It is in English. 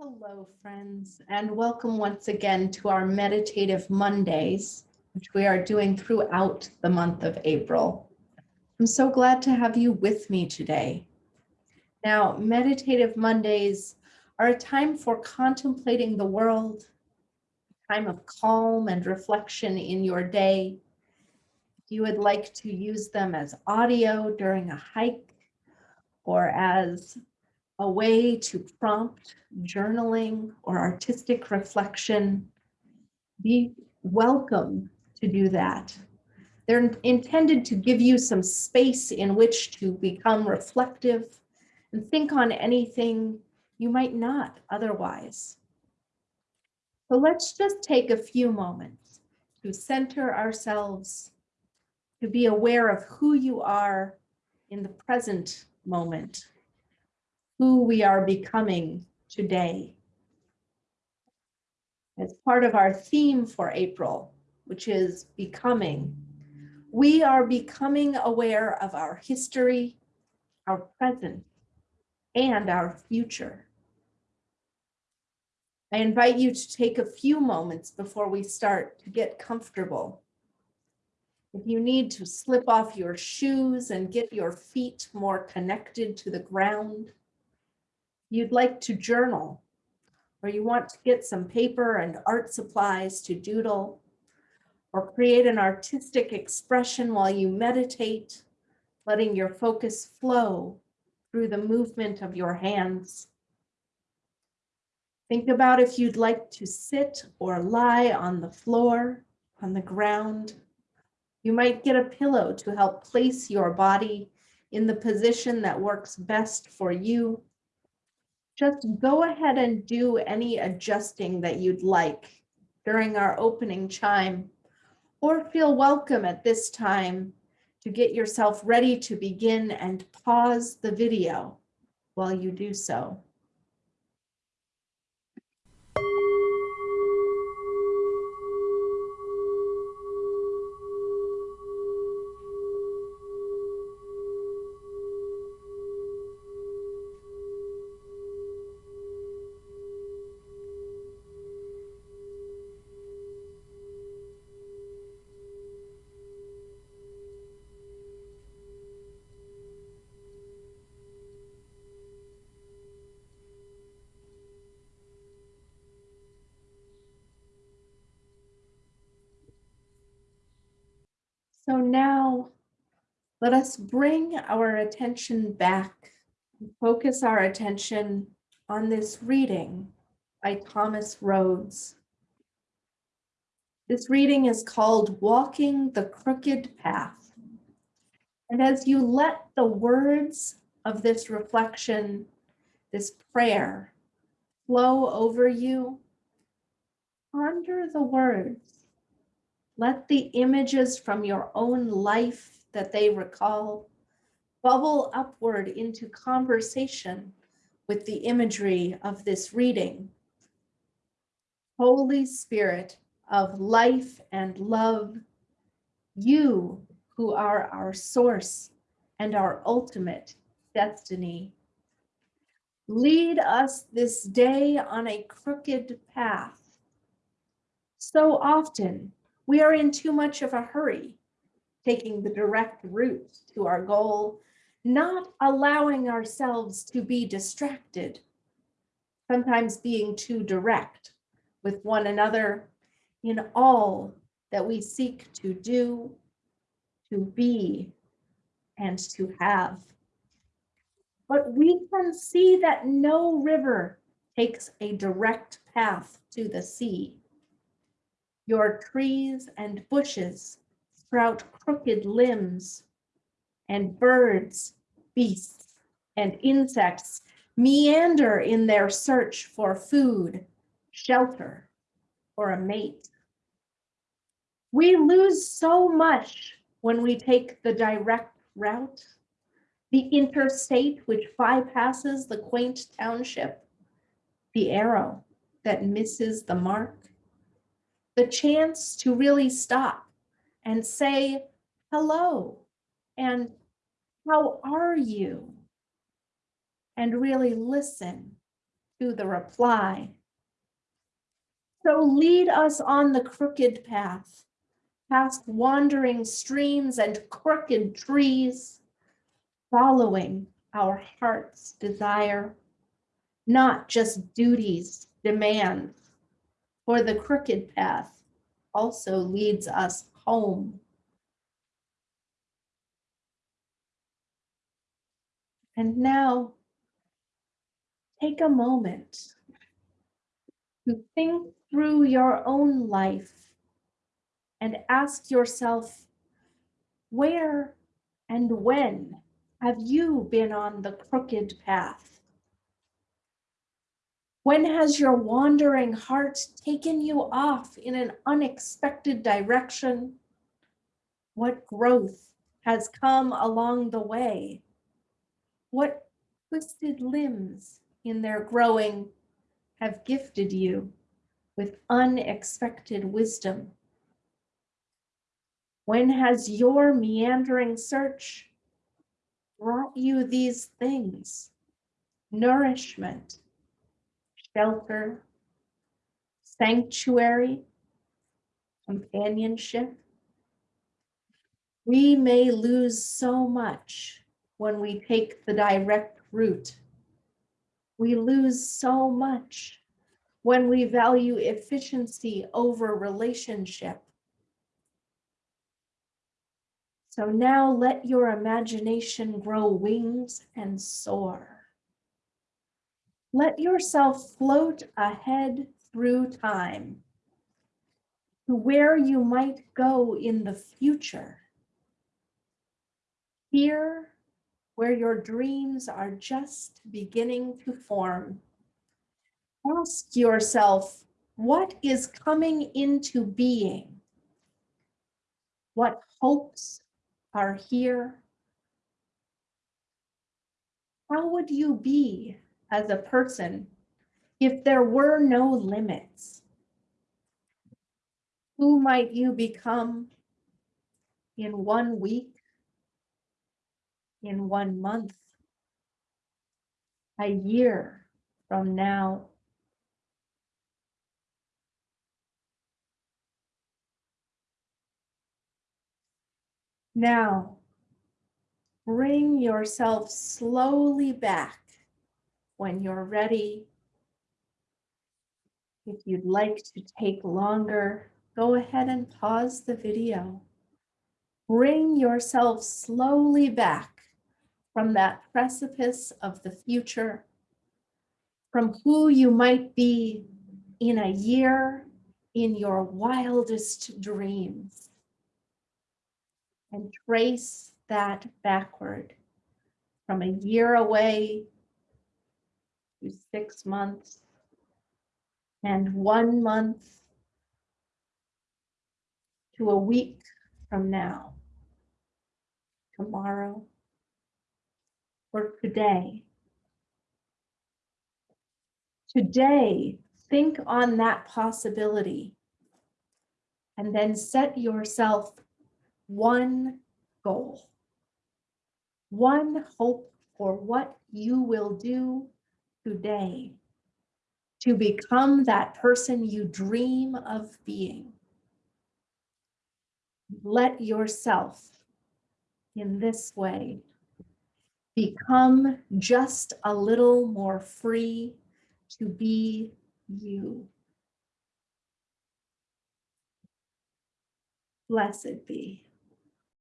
Hello, friends, and welcome once again to our Meditative Mondays, which we are doing throughout the month of April. I'm so glad to have you with me today. Now, Meditative Mondays are a time for contemplating the world, a time of calm and reflection in your day. If you would like to use them as audio during a hike or as a way to prompt journaling or artistic reflection, be welcome to do that. They're intended to give you some space in which to become reflective and think on anything you might not otherwise. So let's just take a few moments to center ourselves, to be aware of who you are in the present moment who we are becoming today. As part of our theme for April, which is becoming, we are becoming aware of our history, our present, and our future. I invite you to take a few moments before we start to get comfortable. If you need to slip off your shoes and get your feet more connected to the ground, you'd like to journal, or you want to get some paper and art supplies to doodle, or create an artistic expression while you meditate, letting your focus flow through the movement of your hands. Think about if you'd like to sit or lie on the floor, on the ground. You might get a pillow to help place your body in the position that works best for you just go ahead and do any adjusting that you'd like during our opening chime or feel welcome at this time to get yourself ready to begin and pause the video while you do so. So now let us bring our attention back, and focus our attention on this reading by Thomas Rhodes. This reading is called Walking the Crooked Path. And as you let the words of this reflection, this prayer flow over you, ponder the words let the images from your own life that they recall bubble upward into conversation with the imagery of this reading. Holy Spirit of life and love, you who are our source and our ultimate destiny. Lead us this day on a crooked path. So often we are in too much of a hurry, taking the direct route to our goal, not allowing ourselves to be distracted, sometimes being too direct with one another in all that we seek to do, to be, and to have. But we can see that no river takes a direct path to the sea. Your trees and bushes sprout crooked limbs, and birds, beasts, and insects meander in their search for food, shelter, or a mate. We lose so much when we take the direct route, the interstate which bypasses the quaint township, the arrow that misses the mark, the chance to really stop and say hello and how are you? And really listen to the reply. So lead us on the crooked path, past wandering streams and crooked trees, following our heart's desire, not just duties, demands, for the crooked path also leads us home. And now, take a moment to think through your own life and ask yourself, where and when have you been on the crooked path? When has your wandering heart taken you off in an unexpected direction? What growth has come along the way? What twisted limbs in their growing have gifted you with unexpected wisdom? When has your meandering search brought you these things? Nourishment, shelter, sanctuary, companionship. We may lose so much when we take the direct route. We lose so much when we value efficiency over relationship. So now let your imagination grow wings and soar. Let yourself float ahead through time to where you might go in the future. Here, where your dreams are just beginning to form. Ask yourself, what is coming into being? What hopes are here? How would you be as a person if there were no limits? Who might you become in one week, in one month, a year from now? Now, bring yourself slowly back when you're ready. If you'd like to take longer, go ahead and pause the video. Bring yourself slowly back from that precipice of the future, from who you might be in a year in your wildest dreams and trace that backward from a year away six months and one month to a week from now, tomorrow, or today. Today, think on that possibility and then set yourself one goal, one hope for what you will do today to become that person you dream of being. Let yourself in this way become just a little more free to be you. Blessed be.